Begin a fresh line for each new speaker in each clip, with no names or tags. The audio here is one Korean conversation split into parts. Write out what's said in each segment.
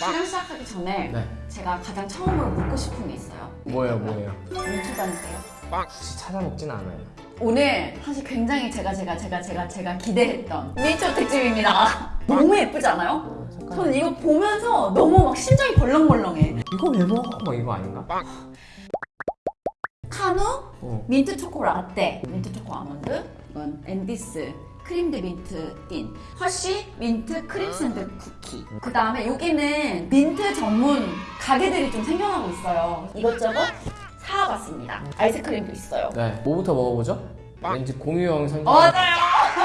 촬영 시작하기 전에
네.
제가 가장 처음으로 묻고 싶은 게 있어요.
뭐예요, 뭐예요?
민초 단이세요?
굳이 찾아먹진 않아요.
오늘 사실 굉장히 제가 제가 제가 제가 제가 기대했던 민초 특집입니다. 너무 예쁘지 않아요? 저는 이거 보면서 너무 막 심장이 벌렁벌렁해.
이거 왜 먹어? 뭐 이거 아닌가?
카누
어.
민트 초코 라떼, 민트 초코 아몬드, 이건 Andes Creme de Menthe Thins, 허쉬 민트 크림 샌드 쿠키. 그 다음에 여기는 민트 전문 가게들이 좀 생겨나고 있어요. 이것저것 사와봤습니다. 아이스크림도 있어요.
네. 뭐부터 먹어보죠? 왠지 공유형 선택.
맞아요.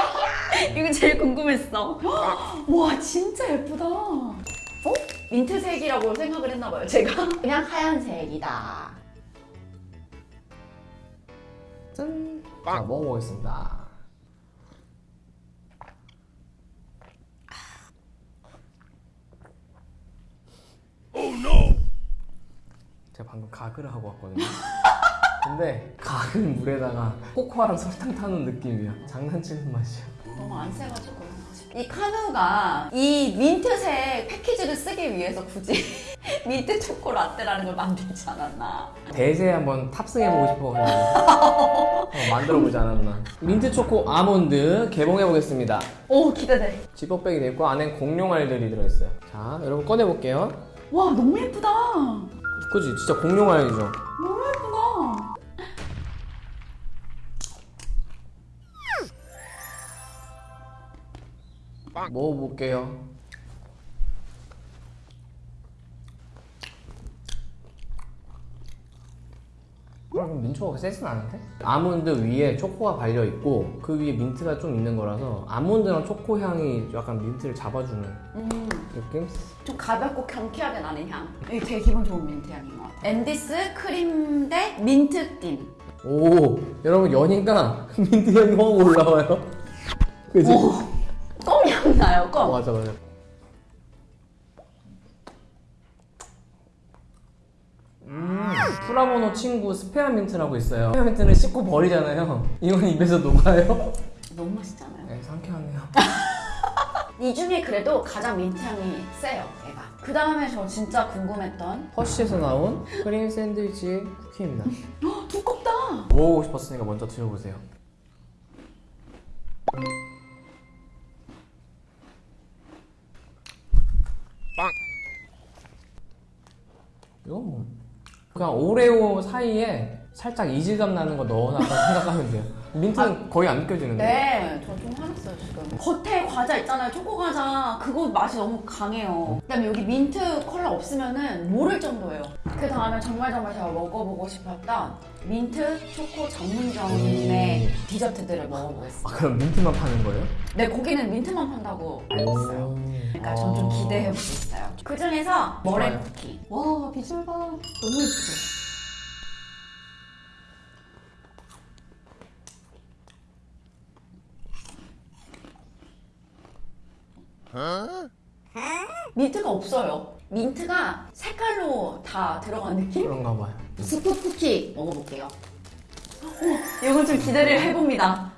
이거 제일 궁금했어. 와 진짜 예쁘다. 어? 민트색이라고 생각을 했나봐요. 제가 그냥 하얀색이다.
짠. 자, 먹어보겠습니다. 제가 방금 가글을 하고 왔거든요. 근데 가글 물에다가 코코아랑 설탕 타는 느낌이야. 장난치는 맛이야.
너무 안 세가지고 이 카누가 이 민트색 패키지를 쓰기 위해서 굳이 민트 초코 라떼라는 걸 만들지 않았나
대세에 한번 탑승해보고 싶어가지고 어, 만들어보지 않았나. 민트 초코 아몬드 개봉해보겠습니다.
오 기대돼
지퍼백이 되어 있고 안엔 공룡알들이 들어있어요. 자, 여러분 꺼내볼게요.
와 너무 예쁘다
그지? 진짜 공룡알이죠?
너무 예쁘다
먹어볼게요. 그럼 민초가 세진 않은데? 아몬드 위에 초코가 발려 있고 그 위에 민트가 좀 있는 거라서 아몬드랑 초코 향이 약간 민트를 잡아주는
음,
느낌?
좀 가볍고 경쾌하게 나는 향 이게 되게 기분 좋은 민트 향인 것 같아 앤디스 크림 대 민트
틴오 여러분 연인가 민트 향이 확 올라와요. 그지?
껌향 나요
어,
껌
맞아 맞아. 프라모노 친구 스페아민트라고 있어요. 스페아민트는 씻고 버리잖아요. 이건 입에서 녹아요.
너무 맛있잖아요
네, 상쾌하네요.
이 중에 그래도 가장 민트 향이 세요 얘가 그 다음에 저 진짜 궁금했던
허쉬에서 나온 크림 샌드위치 쿠키입니다.
헉, 두껍다
먹어보고 싶었으니까 먼저 드셔보세요. 그냥 오레오 사이에 살짝 이질감 나는 거 넣어놨다 생각하면 돼요. 민트는 거의 안 느껴지는데.
네, 저 좀 화났어요 지금. 겉에 과자 있잖아요, 초코 과자. 그거 맛이 너무 강해요. 그다음에 여기 민트 컬러 없으면은 모를 정도예요. 그 다음에 정말 정말 제가 먹어보고 싶었던 민트 초코 전문점의 디저트들을 먹어보겠습니다.
아 그럼 민트만 파는 거예요?
네, 거기는 민트만 판다고 알고 있어요. 그러니까 전좀 기대해보고 있어요. 그 중에서 머랭. 쿠키. 와, 비주얼 봐. 너무 예쁘죠? 민트가 없어요. 민트가 색깔로 다 들어간 느낌?
그런가 봐요.
스프 쿠키 먹어볼게요. 오, 이건 좀 기대를 해봅니다.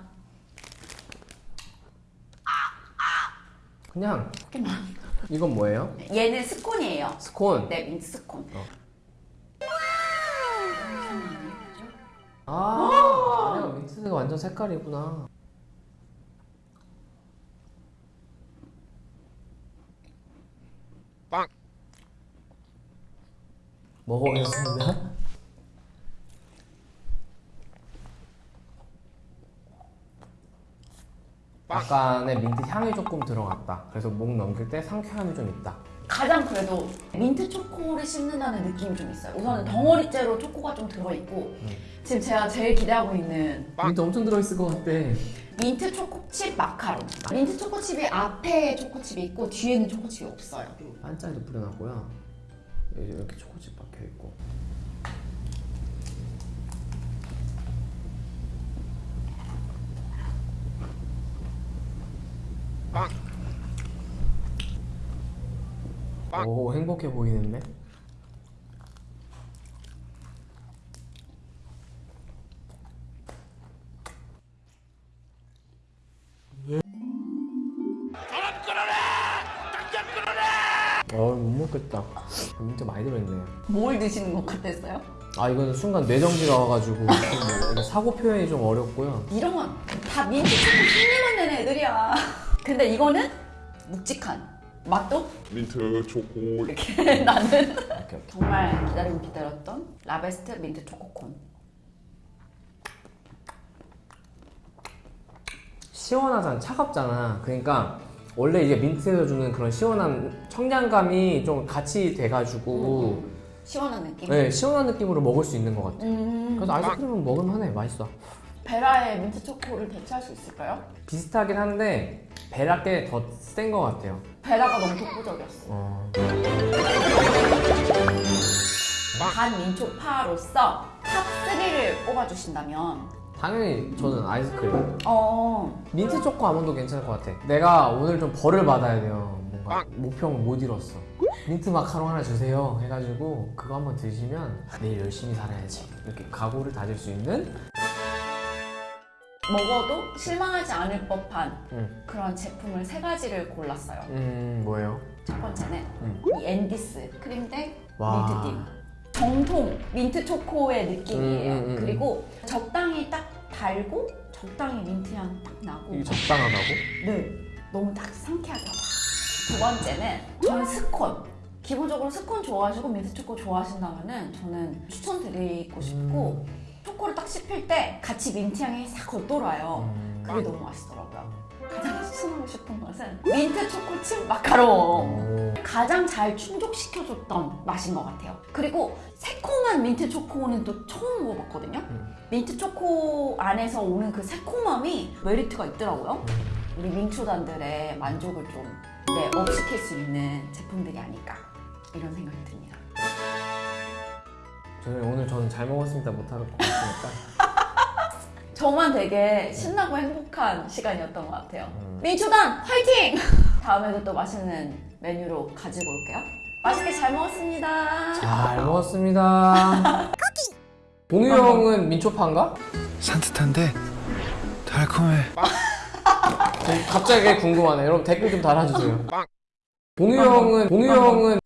그냥 이건 뭐예요?
얘는 스콘이에요.
스콘.
네, 민트 스콘.
아, 아니야 민트가 완전 색깔이구나. 먹어보겠습니다. 약간의 민트 향이 조금 들어갔다. 그래서 목 넘길 때 상쾌함이 좀 있다.
가장 그래도 민트 초코를 씹는다는 느낌이 좀 있어요. 우선은 덩어리째로 초코가 좀 들어있고 지금 제가 제일 기대하고 있는
민트 엄청 들어있을 것 같아.
민트 초코칩 마카롱. 민트 초코칩이 앞에 초코칩이 있고 뒤에는 초코칩이 없어요.
반짝이도 뿌려놨고요. 이렇게 초코칩 박혀 있고. 오 행복해 보이는데? 어못 먹겠다. 민트 많이 들어있네.
뭘 드시는 것 같았어요?
아 이거는 순간 뇌정지가 와가지고 뭐 사고 표현이 좀 어렵고요.
이런 건다 민트 초코 흉내만 내는 애들이야. 근데 이거는 묵직한 맛도?
민트 초코
이렇게. 나는
이렇게
정말 기다리고 기다렸던 라베스트 민트 초코콘.
시원하잖아. 차갑잖아. 그러니까 원래 이게 민트에서 주는 그런 시원한 청량감이 좀 같이 돼가지고
시원한 느낌.
네 시원한 느낌으로 먹을 수 있는 것 같아
음,
그래서 아이스크림은 먹을만해 맛있어
베라의 민트 초코를 대체할 수 있을까요?
비슷하긴 한데 베라께 더센 것 같아요
베라가 너무 독보적이었어.
어...
반 민초파로서 탑 3를 뽑아주신다면
당연히 저는 아이스크림.
어.
민트 초코 아몬드 괜찮을 것 같아. 내가 오늘 좀 벌을 받아야 돼요. 뭔가 목표를 못 이뤘어. 민트 마카롱 하나 주세요. 해가지고 그거 한번 드시면 내일 열심히 살아야지. 이렇게 각오를 다질 수 있는
먹어도 실망하지 않을 법한
음,
그런 제품을 세 가지를 골랐어요.
음 뭐예요?
첫 번째는
음.
이 앤디스 크림덱
와.
민트띠 정통 민트 초코의 느낌이에요.
음, 음, 음,
그리고 적당히 딱 달고 적당히 민트 향 딱 나고
이게 적당하다고?
네 너무 딱 상쾌하게 와. 두 번째는 저는 스콘 기본적으로 스콘 좋아하시고 민트 초코 좋아하신다면은 저는 추천드리고 싶고
음.
초코를 딱 씹힐 때 같이 민트 향이 싹 겉돌아요.
음.
그게 너무 맛있더라고요. 가장 추천하고 싶은 것은 민트 초코칩 마카롱.
오.
가장 잘 충족시켜줬던 맛인 것 같아요. 그리고 새콤한 민트 초코는 또 처음 먹어봤거든요.
음.
민트 초코 안에서 오는 그 새콤함이 메리트가 있더라고요. 우리 민초단들의 만족을 좀 네, 업시킬 수 있는 제품들이 아닐까 이런 생각이 듭니다.
저는 오늘 저는 잘 먹었습니다 못할 것 같으니까
저만 되게 신나고 행복한 시간이었던 것 같아요.
음.
민초단 화이팅! 다음에도 또 맛있는 메뉴로 가지고 올게요. 맛있게 잘 먹었습니다.
잘 먹었습니다 봉유 형은 민초파인가?
산뜻한데 달콤해.
갑자기 궁금하네 여러분 댓글 좀 달아주세요 봉유 형은 봉유 형은